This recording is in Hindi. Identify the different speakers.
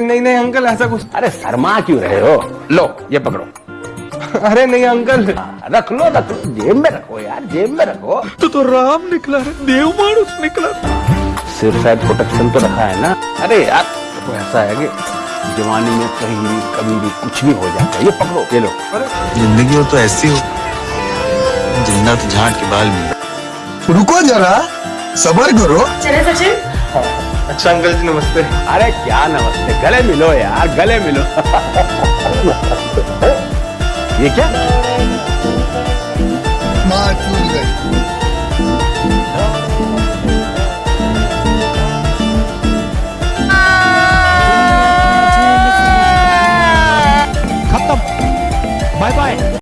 Speaker 1: नहीं नहीं अंकल ऐसा कुछ
Speaker 2: अरे शर्मा क्यों रहे हो? लो ये पकड़ो।
Speaker 1: अरे नहीं अंकल।
Speaker 2: रख लो रख लो। जेब में रखो यार जेब में रखो।
Speaker 1: तू तो राम निकला है देव मानुस निकला।
Speaker 2: सिर शायद प्रोटेक्शन तो रखा है ना? अरे यार देखो ऐसा है कि जवानी में कहीं भी कभी भी कुछ भी हो जाता है। ये पकड़ो ये लो।
Speaker 3: ज़िंदगी हो तो ऐसी हो ज़िंदा तो झाड़ के बाल में
Speaker 4: रुको जरा सबर करो।
Speaker 5: चले सचिन।
Speaker 1: अच्छा अंकल जी नमस्ते।
Speaker 2: अरे क्या नमस्ते? गले मिलो यार गले मिलो। ये क्या?
Speaker 4: खत्म। Bye bye